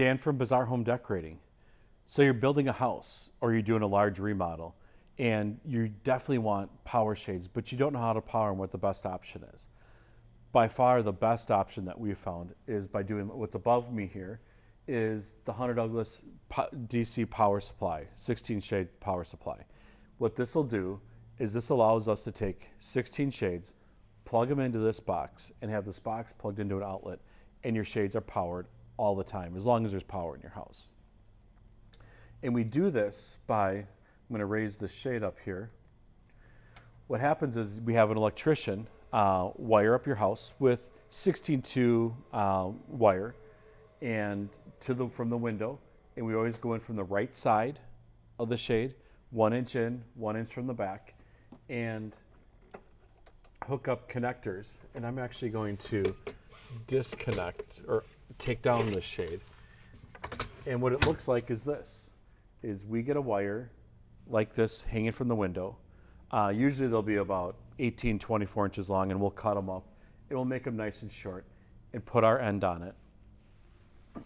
Dan from Bazaar Home Decorating. So you're building a house or you're doing a large remodel and you definitely want power shades, but you don't know how to power them, what the best option is. By far the best option that we've found is by doing what's above me here is the Hunter Douglas DC power supply, 16 shade power supply. What this will do is this allows us to take 16 shades, plug them into this box and have this box plugged into an outlet and your shades are powered all the time as long as there's power in your house. And we do this by, I'm going to raise the shade up here. What happens is we have an electrician uh, wire up your house with 16-2 uh, wire and to the from the window and we always go in from the right side of the shade one inch in one inch from the back and hook up connectors and I'm actually going to disconnect or take down this shade and what it looks like is this is we get a wire like this hanging from the window uh, usually they'll be about 18 24 inches long and we'll cut them up it will make them nice and short and put our end on it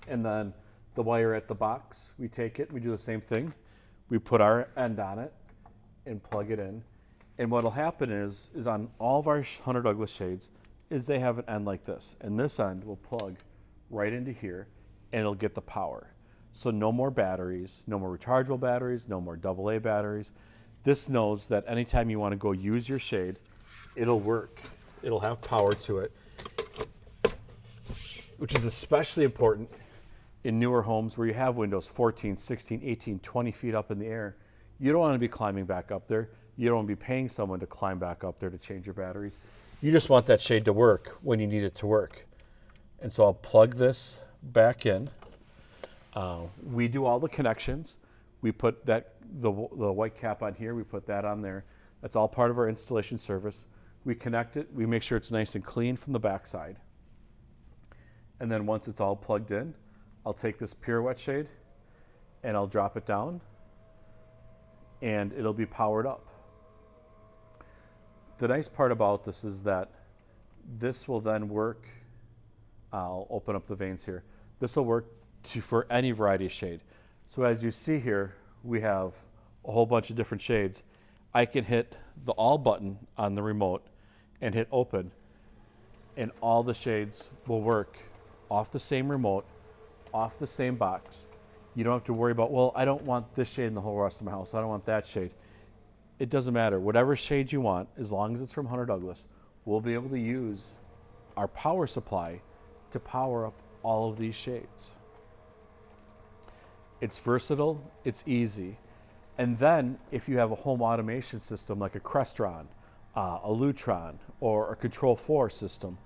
and then the wire at the box, we take it, we do the same thing. We put our end on it and plug it in. And what'll happen is, is on all of our Hunter Douglas shades, is they have an end like this. And this end will plug right into here and it'll get the power. So no more batteries, no more rechargeable batteries, no more AA batteries. This knows that anytime you want to go use your shade, it'll work. It'll have power to it which is especially important in newer homes where you have windows 14, 16, 18, 20 feet up in the air. You don't want to be climbing back up there. You don't want to be paying someone to climb back up there to change your batteries. You just want that shade to work when you need it to work. And so I'll plug this back in. Uh, we do all the connections. We put that the, the white cap on here, we put that on there. That's all part of our installation service. We connect it, we make sure it's nice and clean from the backside. And then once it's all plugged in, I'll take this pirouette shade and I'll drop it down and it'll be powered up. The nice part about this is that this will then work, I'll open up the vanes here. This will work to, for any variety of shade. So as you see here, we have a whole bunch of different shades. I can hit the all button on the remote and hit open and all the shades will work off the same remote, off the same box. You don't have to worry about, well, I don't want this shade in the whole rest of my house. I don't want that shade. It doesn't matter. Whatever shade you want, as long as it's from Hunter Douglas, we'll be able to use our power supply to power up all of these shades. It's versatile, it's easy. And then if you have a home automation system like a Crestron, uh, a Lutron, or a Control 4 system,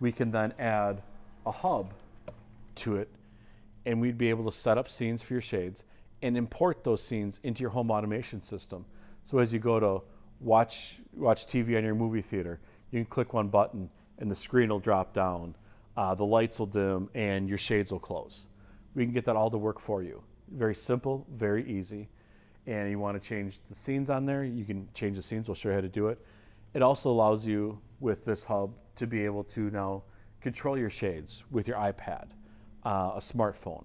we can then add a hub to it and we'd be able to set up scenes for your shades and import those scenes into your home automation system. So as you go to watch, watch TV on your movie theater, you can click one button and the screen will drop down, uh, the lights will dim, and your shades will close. We can get that all to work for you. Very simple, very easy. And you want to change the scenes on there, you can change the scenes. We'll show you how to do it. It also allows you with this hub to be able to now control your shades with your iPad, uh, a smartphone.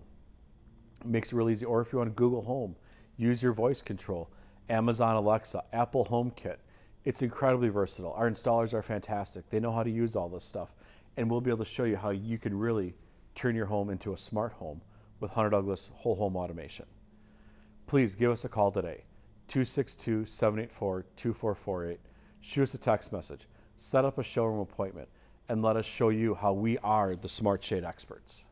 It makes it real easy. Or if you want Google Home, use your voice control. Amazon Alexa, Apple HomeKit. It's incredibly versatile. Our installers are fantastic. They know how to use all this stuff. And we'll be able to show you how you can really turn your home into a smart home with Hunter Douglas Whole Home Automation. Please give us a call today, 262 784 2448. Shoot us a text message. Set up a showroom appointment and let us show you how we are the smart shade experts.